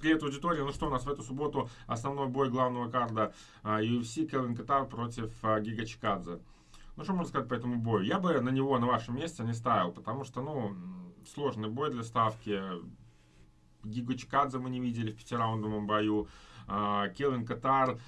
Привет, аудитория. Ну что, у нас в эту субботу основной бой главного карда а, UFC Келвин Катар против а, Гига Чикадзе. Ну что можно сказать по этому бою? Я бы на него на вашем месте не ставил, потому что, ну, сложный бой для ставки. Гига Чикадзе мы не видели в пятираундовом бою. А, Келвин Катар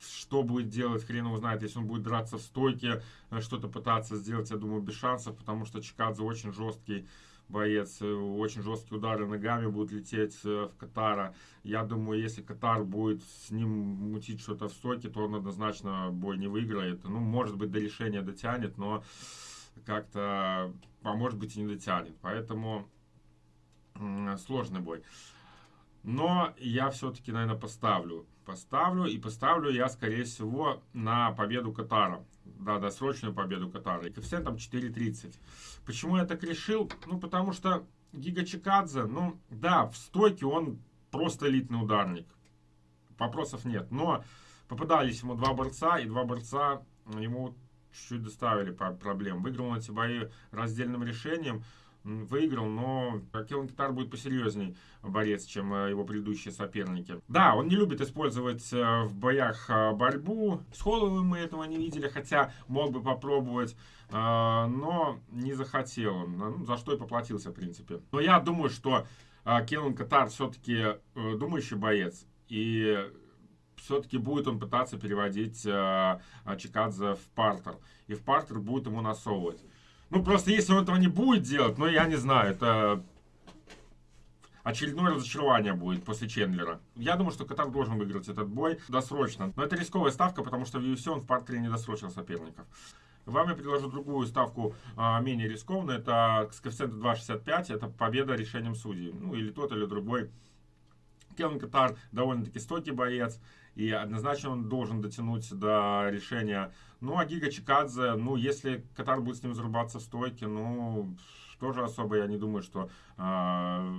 что будет делать, хрен его знает, если он будет драться в стойке, что-то пытаться сделать, я думаю, без шансов, потому что Чикадзе очень жесткий боец, э, очень жесткие удары ногами будут лететь э, в Катара. Я думаю, если Катар будет с ним мутить что-то в стойке, то он однозначно бой не выиграет. Ну, может быть, до решения дотянет, но как-то, а может быть, и не дотянет. Поэтому сложный бой. Но я все-таки, наверное, поставлю. Поставлю и поставлю я, скорее всего, на победу Катара. Да, досрочную победу Катара. И коэффициентом 4.30. Почему я так решил? Ну, потому что Гига Чикадзе, ну, да, в стойке он просто элитный ударник. Вопросов нет. Но попадались ему два борца, и два борца ему чуть-чуть доставили проблем. Выиграл он эти бои раздельным решением выиграл, но Келлен Китар будет посерьезней борец, чем э, его предыдущие соперники. Да, он не любит использовать э, в боях э, борьбу. С Холловым мы этого не видели, хотя мог бы попробовать, но не захотел он, ну, за что и поплатился, в принципе. Но я думаю, что Келлен Катар все-таки думающий боец, и все-таки будет он пытаться переводить Чикадзе в партер. И в партер будет ему насовывать. Ну, просто если он этого не будет делать, ну, я не знаю, это очередное разочарование будет после Чендлера. Я думаю, что Катар должен выиграть этот бой досрочно. Но это рисковая ставка, потому что в UFC он в партере не досрочил соперников. Вам я предложу другую ставку, а, менее рискованную. Это с коэффициентом 2.65. Это победа решением судей. Ну, или тот, или другой. Келвин Катар довольно-таки стойкий боец. И однозначно он должен дотянуть до решения. Ну, а Гига Чикадзе, ну, если Катар будет с ним зарубаться в стойке, ну, тоже особо я не думаю, что э,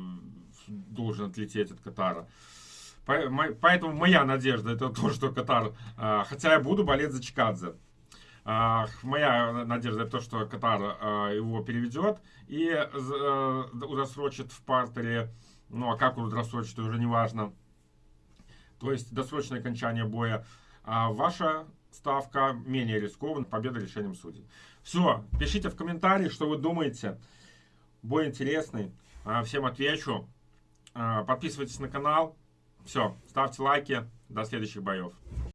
должен отлететь от Катара. Поэтому моя надежда это то, что Катар, э, хотя я буду болеть за Чикадзе. Э, моя надежда это то, что Катар его переведет и удосрочит в партере. Ну, а как он удосрочит, уже не важно то есть досрочное окончание боя. А ваша ставка менее рискованная, победа решением судей. Все, пишите в комментарии, что вы думаете. Бой интересный, а, всем отвечу. А, подписывайтесь на канал. Все, ставьте лайки. До следующих боев.